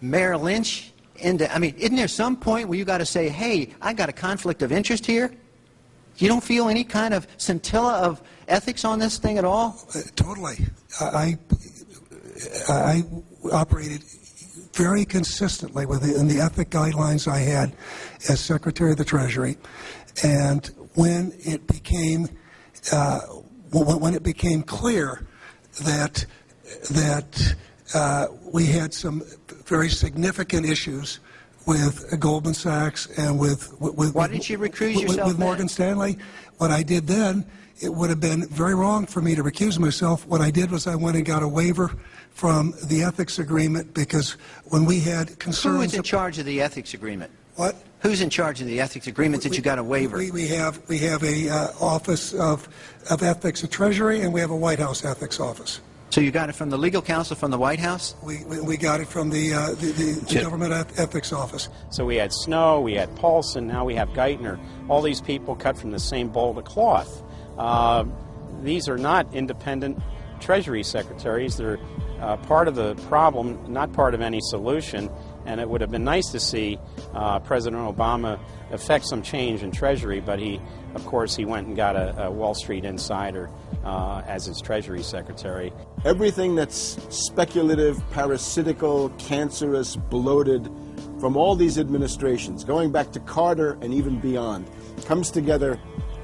Merrill Lynch into, I mean, isn't there some point where you got to say, hey, I got a conflict of interest here? You don't feel any kind of scintilla of ethics on this thing at all? Uh, totally. I, I, I operated very consistently within the ethic guidelines I had as Secretary of the Treasury. And when it became, uh, when it became clear that, that uh, we had some very significant issues with Goldman Sachs and with, with why didn't you recuse with, yourself with Morgan then? Stanley. What I did then, it would have been very wrong for me to recuse myself. What I did was I went and got a waiver from the ethics agreement because when we had concerns. Who is in charge of the ethics agreement? What? Who's in charge of the ethics agreement that you got a waiver? We, we have we have a uh, office of of ethics at Treasury and we have a White House ethics office. So you got it from the legal counsel from the White House? We, we, we got it from the, uh, the, the, the government ethics office. So we had Snow, we had Paulson, now we have Geithner. All these people cut from the same bowl of cloth. Uh, these are not independent Treasury secretaries. They're uh, part of the problem, not part of any solution. And it would have been nice to see uh, President Obama effect some change in Treasury, but he, of course, he went and got a, a Wall Street insider uh, as his Treasury Secretary. Everything that's speculative, parasitical, cancerous, bloated from all these administrations, going back to Carter and even beyond, comes together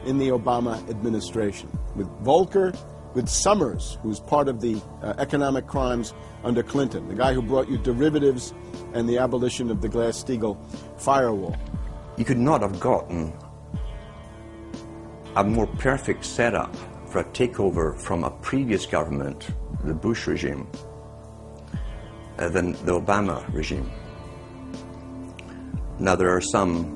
in the Obama administration with Volcker, with Summers, who's part of the uh, economic crimes under Clinton, the guy who brought you derivatives and the abolition of the Glass-Steagall firewall. You could not have gotten a more perfect setup for a takeover from a previous government, the Bush regime, uh, than the Obama regime. Now, there are some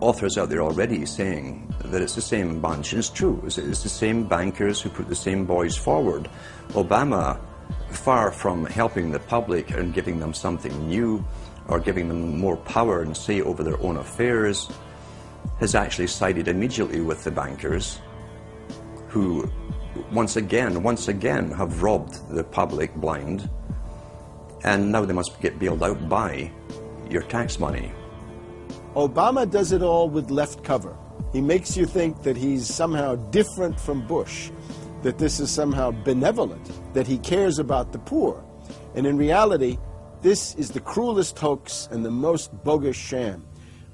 authors out there already saying that it's the same bunch, and it's true. It's, it's the same bankers who put the same boys forward. Obama, far from helping the public and giving them something new or giving them more power and say over their own affairs, has actually sided immediately with the bankers who once again, once again have robbed the public blind and now they must get bailed out by your tax money. Obama does it all with left cover. He makes you think that he's somehow different from Bush, that this is somehow benevolent, that he cares about the poor. And in reality, this is the cruelest hoax and the most bogus sham.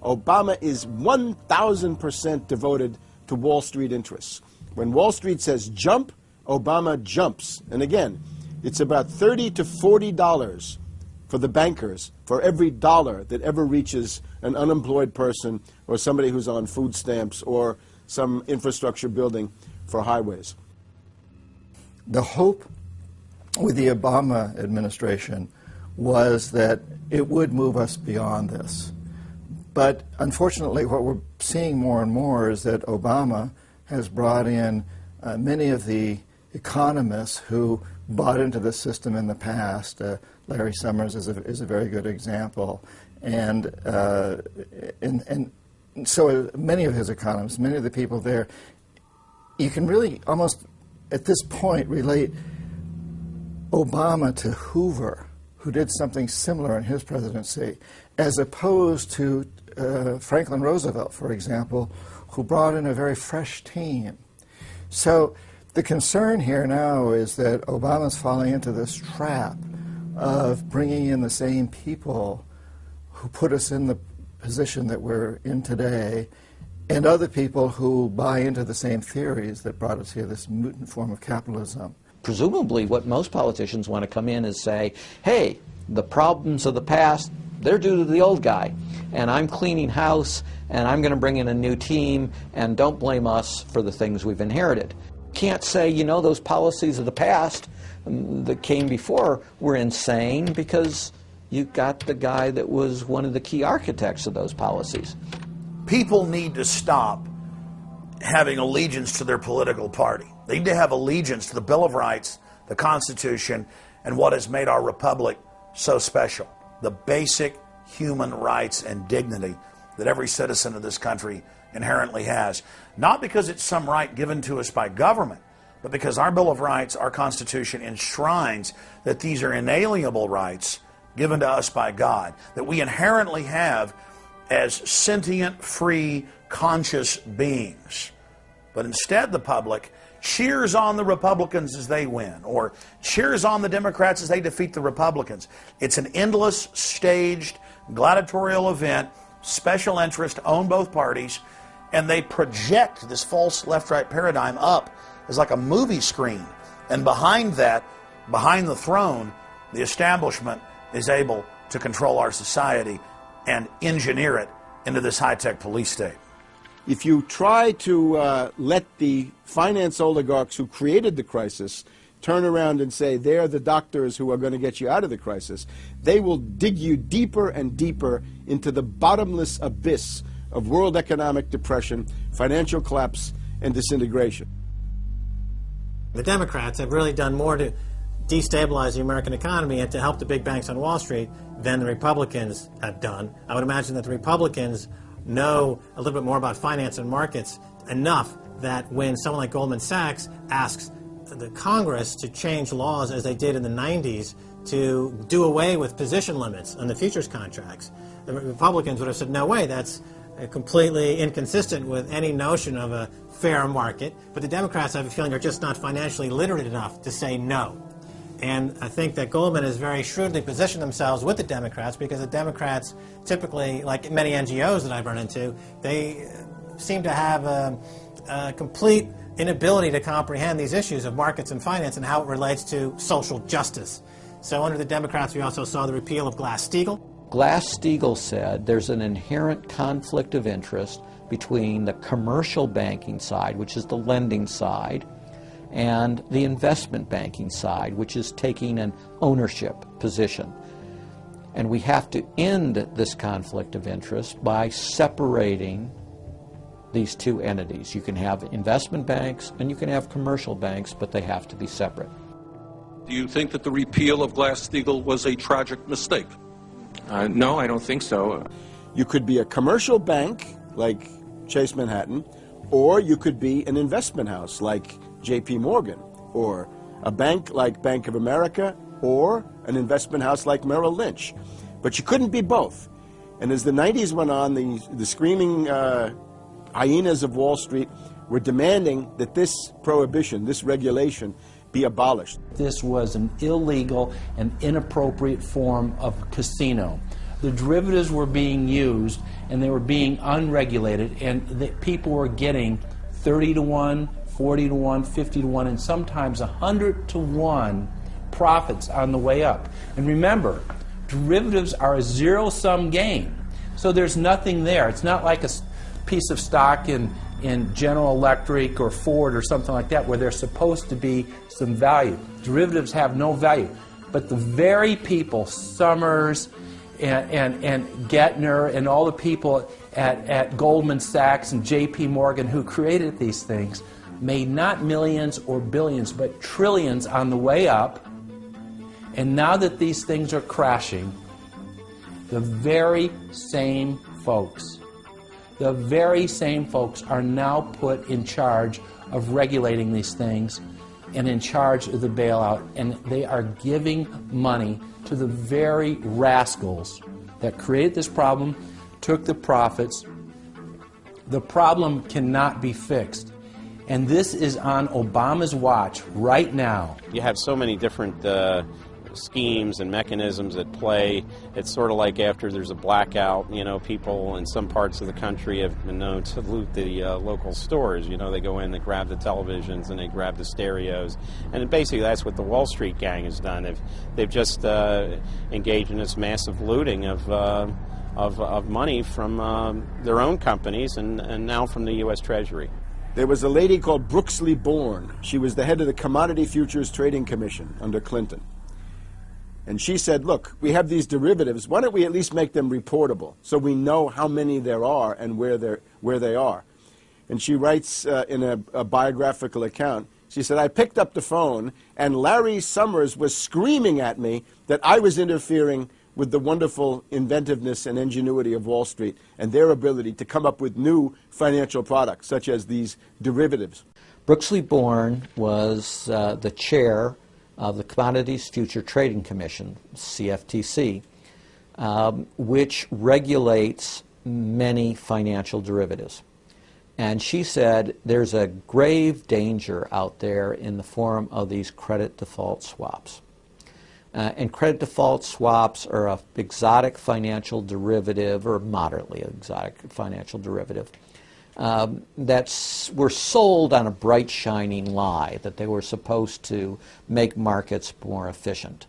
Obama is 1,000% devoted to Wall Street interests. When Wall Street says jump, Obama jumps. And again, it's about 30 to 40 dollars for the bankers for every dollar that ever reaches an unemployed person or somebody who's on food stamps or some infrastructure building for highways. The hope with the Obama administration was that it would move us beyond this. But unfortunately, what we're seeing more and more is that Obama has brought in uh, many of the economists who bought into the system in the past. Uh, Larry Summers is a, is a very good example. And, uh, and, and so many of his economists, many of the people there, you can really almost at this point relate Obama to Hoover, who did something similar in his presidency, as opposed to uh, Franklin Roosevelt, for example, who brought in a very fresh team. So the concern here now is that Obama's falling into this trap of bringing in the same people who put us in the position that we're in today and other people who buy into the same theories that brought us here, this mutant form of capitalism. Presumably, what most politicians want to come in is say, hey, the problems of the past, they're due to the old guy. And I'm cleaning house, and I'm going to bring in a new team, and don't blame us for the things we've inherited. Can't say, you know, those policies of the past that came before were insane because you got the guy that was one of the key architects of those policies. People need to stop having allegiance to their political party. They need to have allegiance to the Bill of Rights, the Constitution, and what has made our republic so special the basic human rights and dignity that every citizen of this country inherently has. Not because it's some right given to us by government, but because our Bill of Rights, our Constitution enshrines that these are inalienable rights given to us by God that we inherently have as sentient, free, conscious beings. But instead, the public cheers on the Republicans as they win, or cheers on the Democrats as they defeat the Republicans. It's an endless, staged, gladiatorial event, special interest, own both parties, and they project this false left right paradigm up as like a movie screen. And behind that, behind the throne, the establishment is able to control our society and engineer it into this high tech police state. If you try to uh, let the finance oligarchs who created the crisis turn around and say they're the doctors who are going to get you out of the crisis, they will dig you deeper and deeper into the bottomless abyss of world economic depression, financial collapse, and disintegration. The Democrats have really done more to destabilize the American economy and to help the big banks on Wall Street than the Republicans have done. I would imagine that the Republicans know a little bit more about finance and markets enough that when someone like Goldman Sachs asks the Congress to change laws as they did in the 90s to do away with position limits on the futures contracts, the Republicans would have said, no way, that's Uh, completely inconsistent with any notion of a fair market. But the Democrats, I have a feeling, are just not financially literate enough to say no. And I think that Goldman has very shrewdly positioned themselves with the Democrats because the Democrats typically, like many NGOs that I've run into, they uh, seem to have a, a complete inability to comprehend these issues of markets and finance and how it relates to social justice. So under the Democrats, we also saw the repeal of Glass-Steagall. Glass-Steagall said there's an inherent conflict of interest between the commercial banking side, which is the lending side, and the investment banking side, which is taking an ownership position. And we have to end this conflict of interest by separating these two entities. You can have investment banks and you can have commercial banks, but they have to be separate. Do you think that the repeal of Glass-Steagall was a tragic mistake? Uh, no, I don't think so. You could be a commercial bank like Chase Manhattan, or you could be an investment house like JP Morgan, or a bank like Bank of America, or an investment house like Merrill Lynch. But you couldn't be both. And as the 90s went on, the, the screaming uh, hyenas of Wall Street were demanding that this prohibition, this regulation, be abolished. This was an illegal and inappropriate form of casino. The derivatives were being used and they were being unregulated, and the, people were getting 30 to 1, 40 to 1, 50 to 1, and sometimes 100 to 1 profits on the way up. And remember, derivatives are a zero sum game. So there's nothing there. It's not like a piece of stock in, in General Electric or Ford or something like that where there's supposed to be some value. Derivatives have no value. But the very people, Summers and, and, and Geithner and all the people at, at Goldman Sachs and JP Morgan who created these things, made not millions or billions, but trillions on the way up. And now that these things are crashing, the very same folks, the very same folks are now put in charge of regulating these things and in charge of the bailout. And they are giving money to the very rascals that created this problem, took the profits. The problem cannot be fixed. And this is on Obama's watch right now. You have so many different uh, schemes and mechanisms at play. It's sort of like after there's a blackout, you know, people in some parts of the country have been known to loot the uh, local stores. You know, they go in, they grab the televisions, and they grab the stereos. And basically, that's what the Wall Street gang has done. They've, they've just uh, engaged in this massive looting of. Uh, of, of money from um, their own companies and, and now from the U.S. Treasury. There was a lady called Brooksley Born. She was the head of the Commodity Futures Trading Commission under Clinton. And she said, look, we have these derivatives. Why don't we at least make them reportable so we know how many there are and where, they're, where they are? And she writes uh, in a, a biographical account, she said, I picked up the phone and Larry Summers was screaming at me that I was interfering with the wonderful inventiveness and ingenuity of Wall Street and their ability to come up with new financial products, such as these derivatives. Brooksley Born was uh, the chair of the Commodities Future Trading Commission, CFTC, um, which regulates many financial derivatives. And she said there's a grave danger out there in the form of these credit default swaps. Uh, and credit default swaps are an exotic financial derivative, or moderately exotic financial derivative, um, that were sold on a bright, shining lie that they were supposed to make markets more efficient.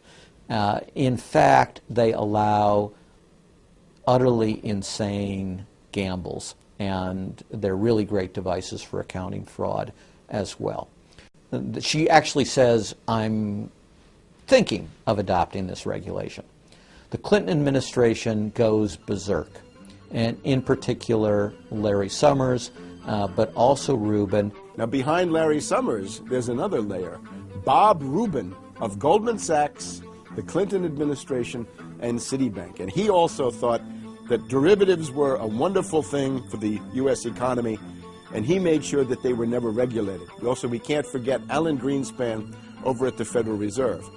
Uh, in fact, they allow utterly insane gambles, and they're really great devices for accounting fraud as well. She actually says, I'm thinking of adopting this regulation. The Clinton administration goes berserk and in particular Larry Summers, uh, but also Rubin. Now, behind Larry Summers, there's another layer. Bob Rubin of Goldman Sachs, the Clinton administration, and Citibank. And he also thought that derivatives were a wonderful thing for the U.S. economy, and he made sure that they were never regulated. Also, we can't forget Alan Greenspan over at the Federal Reserve.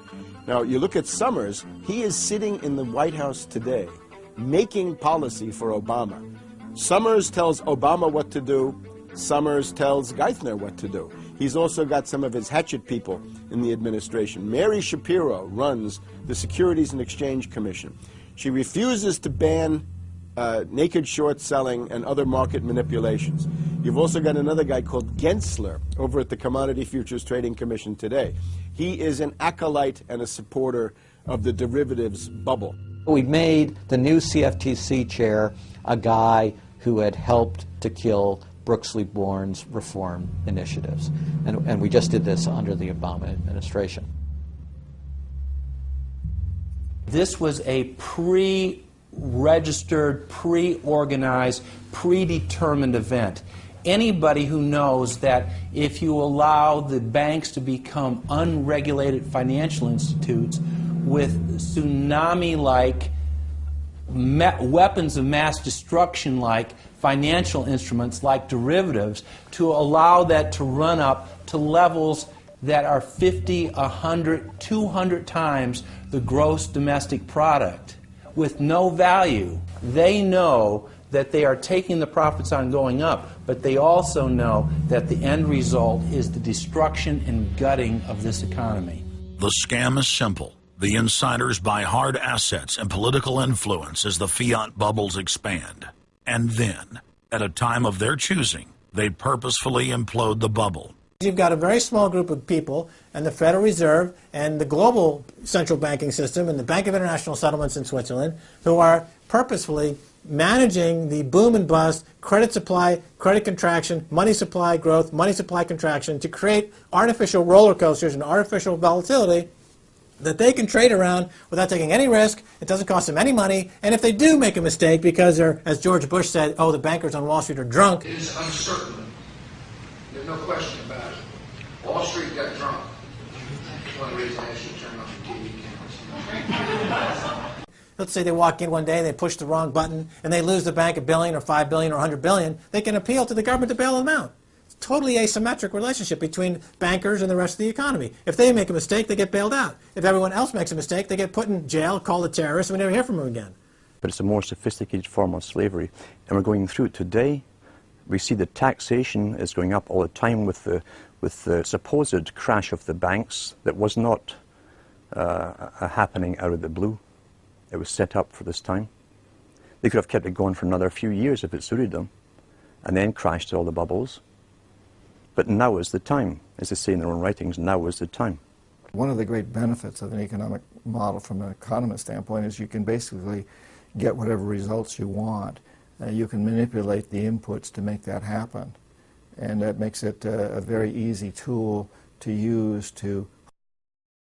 Now, you look at Summers, he is sitting in the White House today making policy for Obama. Summers tells Obama what to do. Summers tells Geithner what to do. He's also got some of his hatchet people in the administration. Mary Schapiro runs the Securities and Exchange Commission. She refuses to ban uh, naked short selling and other market manipulations. You've also got another guy called Gensler over at the Commodity Futures Trading Commission today. He is an acolyte and a supporter of the derivatives bubble. We made the new CFTC chair a guy who had helped to kill Brooksley Born's reform initiatives. And, and we just did this under the Obama administration. This was a pre registered, pre organized, predetermined event. Anybody who knows that if you allow the banks to become unregulated financial institutes, with tsunami like weapons of mass destruction like financial instruments like derivatives to allow that to run up to levels that are 50, 100, 200 times the gross domestic product with no value. They know that they are taking the profits on going up, but they also know that the end result is the destruction and gutting of this economy. The scam is simple. The insiders buy hard assets and political influence as the fiat bubbles expand. And then, at a time of their choosing, they purposefully implode the bubble. You've got a very small group of people, and the Federal Reserve, and the global central banking system, and the Bank of International Settlements in Switzerland, who are purposefully managing the boom and bust, credit supply, credit contraction, money supply growth, money supply contraction to create artificial roller coasters and artificial volatility that they can trade around without taking any risk. It doesn't cost them any money. And if they do make a mistake because they're, as George Bush said, oh, the bankers on Wall Street are drunk. It is uncertain. There's no question about it. Wall Street got drunk. That's one reason I should turn off the TV cameras. Let's say they walk in one day and they push the wrong button and they lose the bank a billion or five billion or a hundred billion. They can appeal to the government to bail them out totally asymmetric relationship between bankers and the rest of the economy. If they make a mistake, they get bailed out. If everyone else makes a mistake, they get put in jail, called a terrorist, and we never hear from them again. But it's a more sophisticated form of slavery, and we're going through it today. We see the taxation is going up all the time with the, with the supposed crash of the banks that was not uh, happening out of the blue. It was set up for this time. They could have kept it going for another few years if it suited them, and then crashed all the bubbles. But now is the time. As they say in their own writings, now is the time. One of the great benefits of an economic model from an economist standpoint is you can basically get whatever results you want. Uh, you can manipulate the inputs to make that happen. And that makes it uh, a very easy tool to use to